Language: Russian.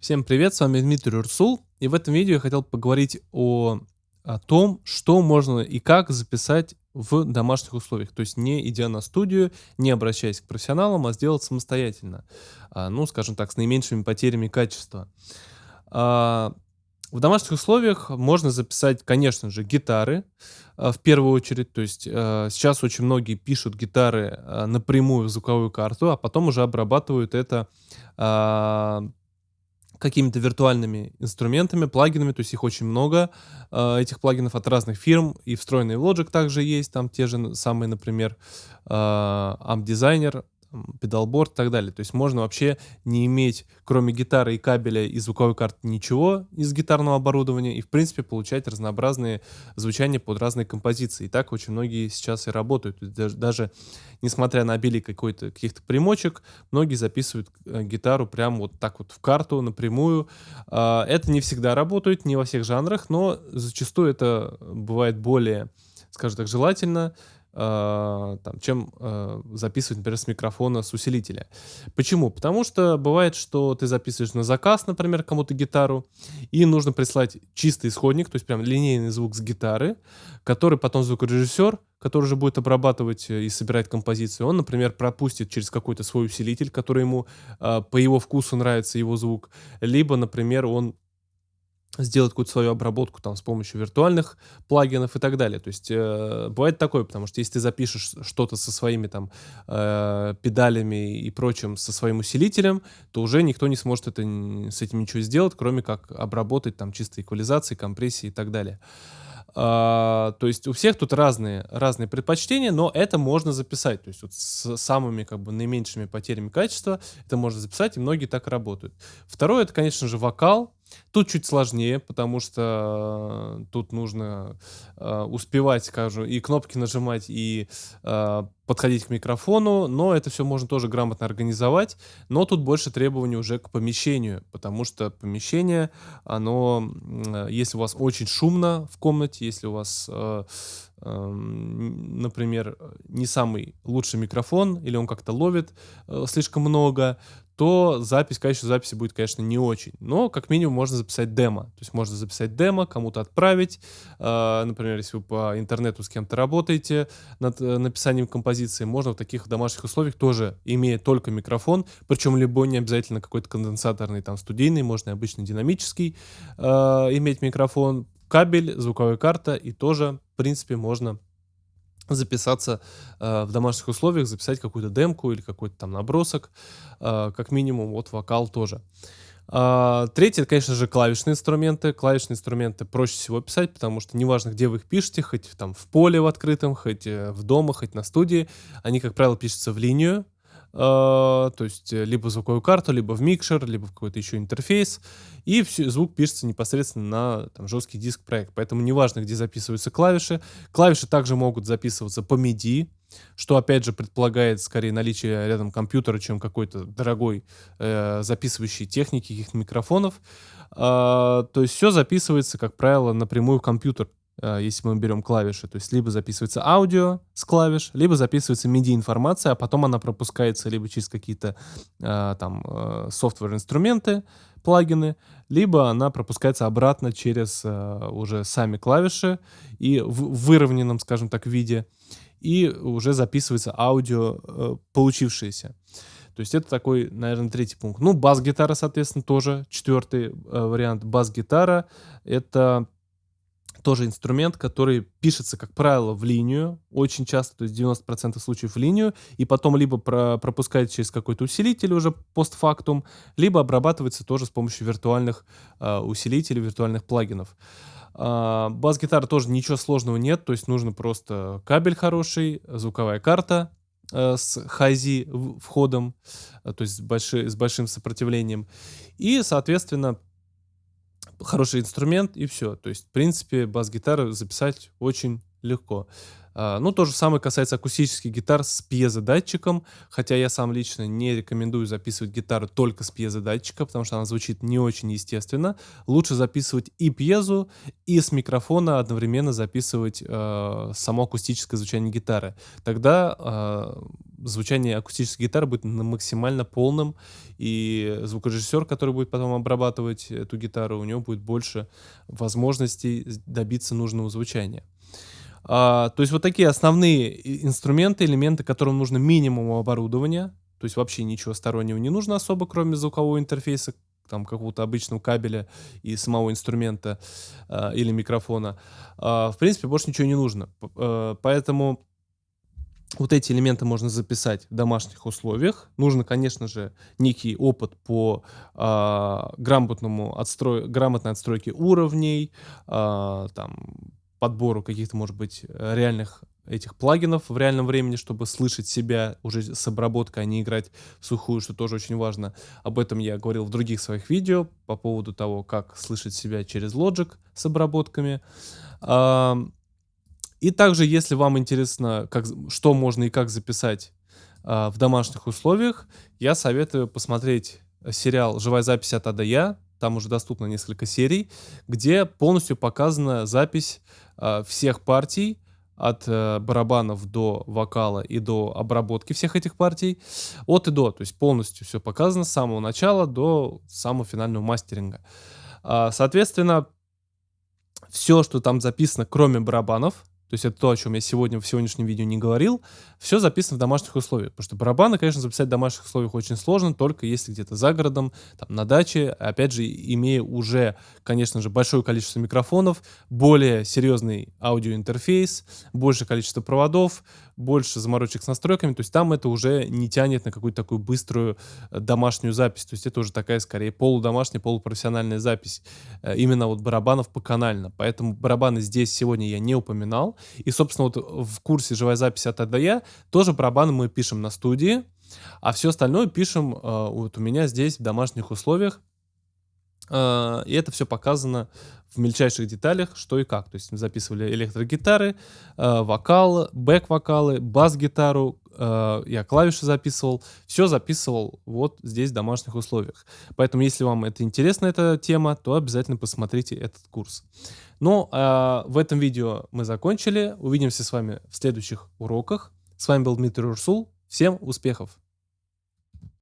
Всем привет, с вами Дмитрий Урсул, и в этом видео я хотел поговорить о, о том, что можно и как записать в домашних условиях, то есть не идя на студию, не обращаясь к профессионалам, а сделать самостоятельно, а, ну, скажем так, с наименьшими потерями качества. А, в домашних условиях можно записать, конечно же, гитары а, в первую очередь. То есть сейчас очень многие пишут гитары напрямую в звуковую карту, а потом уже обрабатывают это какими-то виртуальными инструментами, плагинами, то есть их очень много, э, этих плагинов от разных фирм, и встроенный Logic также есть, там те же самые, например, э, Amp Designer, педалборд и так далее. То есть можно вообще не иметь, кроме гитары и кабеля и звуковой карты, ничего из гитарного оборудования и, в принципе, получать разнообразные звучания под разные композиции. И так очень многие сейчас и работают. Даже, даже несмотря на обилие какой-то каких-то примочек, многие записывают э, гитару прямо вот так вот в карту напрямую. Э, это не всегда работает, не во всех жанрах, но зачастую это бывает более, скажем так, желательно, там, чем э, записывать, например, с микрофона, с усилителя. Почему? Потому что бывает, что ты записываешь на заказ, например, кому-то гитару, и нужно прислать чистый исходник, то есть прям линейный звук с гитары, который потом звукорежиссер, который уже будет обрабатывать э, и собирать композицию, он, например, пропустит через какой-то свой усилитель, который ему э, по его вкусу нравится его звук, либо, например, он сделать какую-то свою обработку там с помощью виртуальных плагинов и так далее. То есть э, бывает такое, потому что если ты запишешь что-то со своими там э, педалями и прочим, со своим усилителем, то уже никто не сможет это, с этим ничего сделать, кроме как обработать там чистой эквализации, компрессии и так далее. А, то есть у всех тут разные, разные предпочтения, но это можно записать. То есть вот с самыми как бы наименьшими потерями качества это можно записать, и многие так работают. Второе, это, конечно же, вокал. Тут чуть сложнее, потому что э, тут нужно э, успевать, скажу, и кнопки нажимать, и э, подходить к микрофону, но это все можно тоже грамотно организовать, но тут больше требований уже к помещению, потому что помещение, оно, э, если у вас очень шумно в комнате, если у вас, э, э, например, не самый лучший микрофон, или он как-то ловит э, слишком много, то запись, качество записи будет, конечно, не очень. Но, как минимум, можно записать демо. То есть можно записать демо, кому-то отправить. Э, например, если вы по интернету с кем-то работаете над э, написанием композиции, можно в таких домашних условиях тоже, имея только микрофон, причем любой, не обязательно какой-то конденсаторный, там, студийный, можно и обычно динамический, э, иметь микрофон, кабель, звуковая карта, и тоже, в принципе, можно записаться э, в домашних условиях, записать какую-то демку или какой-то там набросок, э, как минимум, вот вокал тоже. Uh, третье, это, конечно же, клавишные инструменты. Клавишные инструменты проще всего писать, потому что неважно, где вы их пишете, хоть там в поле в открытом, хоть э, в дома, хоть на студии, они, как правило, пишутся в линию, то есть э, либо звуковую карту, либо в микшер, либо в какой-то еще интерфейс, и все, звук пишется непосредственно на там, жесткий диск проект. Поэтому неважно, где записываются клавиши. Клавиши также могут записываться по MIDI, что опять же предполагает скорее наличие рядом компьютера, чем какой-то дорогой э, записывающей техники, каких-то микрофонов. Э, то есть все записывается, как правило, напрямую в компьютер. Э, если мы берем клавиши. То есть либо записывается аудио с клавиш, либо записывается MIDI-информация, а потом она пропускается либо через какие-то э, там э, софтвер-инструменты, плагины, либо она пропускается обратно через уже сами клавиши и в выровненном, скажем так, виде, и уже записывается аудио получившееся. То есть это такой, наверное, третий пункт. Ну, бас-гитара, соответственно, тоже четвертый э, вариант. Бас-гитара — это тоже инструмент, который пишется, как правило, в линию, очень часто, то есть 90% случаев в линию, и потом либо про пропускает через какой-то усилитель уже постфактум, либо обрабатывается тоже с помощью виртуальных э, усилителей, виртуальных плагинов. Э, Бас-гитара тоже ничего сложного нет, то есть нужно просто кабель хороший, звуковая карта, э, с хази входом, э, то есть с, больши, с большим сопротивлением. И, соответственно, хороший инструмент и все. То есть, в принципе, бас-гитару записать очень легко. А, ну, то же самое касается акустических гитар с пьезодатчиком, хотя я сам лично не рекомендую записывать гитару только с пьезодатчика, потому что она звучит не очень естественно. Лучше записывать и пьезу, и с микрофона одновременно записывать э, само акустическое звучание гитары. Тогда э, звучание акустической гитары будет максимально полным, и звукорежиссер, который будет потом обрабатывать эту гитару, у него будет больше возможностей добиться нужного звучания. А, то есть вот такие основные инструменты, элементы, которым нужно минимум оборудования, то есть вообще ничего стороннего не нужно особо, кроме звукового интерфейса, там какого-то обычного кабеля и самого инструмента э, или микрофона. Э, в принципе, больше ничего не нужно. Э, поэтому вот эти элементы можно записать в домашних условиях. Нужно, конечно же, некий опыт по э, грамотному отстрой, грамотной отстройке уровней, э, там, подбору каких-то, может быть, реальных этих плагинов в реальном времени, чтобы слышать себя уже с обработкой, а не играть в сухую, что тоже очень важно. Об этом я говорил в других своих видео по поводу того, как слышать себя через Logic с обработками. И также, если вам интересно, как, что можно и как записать в домашних условиях, я советую посмотреть сериал «Живая запись от А до Я». Там уже доступно несколько серий, где полностью показана запись всех партий, от э, барабанов до вокала и до обработки всех этих партий, от и до, то есть полностью все показано с самого начала до самого финального мастеринга. А, соответственно, все, что там записано, кроме барабанов, то есть это то, о чем я сегодня в сегодняшнем видео не говорил. Все записано в домашних условиях. Потому что барабаны, конечно, записать в домашних условиях очень сложно, только если где-то за городом, там, на даче. Опять же, имея уже, конечно же, большое количество микрофонов, более серьезный аудиоинтерфейс, большее количество проводов, больше заморочек с настройками. То есть там это уже не тянет на какую-то такую быструю э, домашнюю запись. То есть это уже такая, скорее, полудомашняя, полупрофессиональная запись. Э, именно вот барабанов по канально. Поэтому барабаны здесь сегодня я не упоминал. И, собственно, вот в курсе «Живая запись от АДЯ» тоже барабаны мы пишем на студии, а все остальное пишем э, вот у меня здесь в домашних условиях. Э, и это все показано в мельчайших деталях, что и как. То есть записывали электрогитары, э, вокал, бэк-вокалы, бас-гитару, я клавиши записывал, все записывал вот здесь в домашних условиях. Поэтому, если вам это интересна эта тема, то обязательно посмотрите этот курс. Ну, а в этом видео мы закончили. Увидимся с вами в следующих уроках. С вами был Дмитрий Урсул. Всем успехов!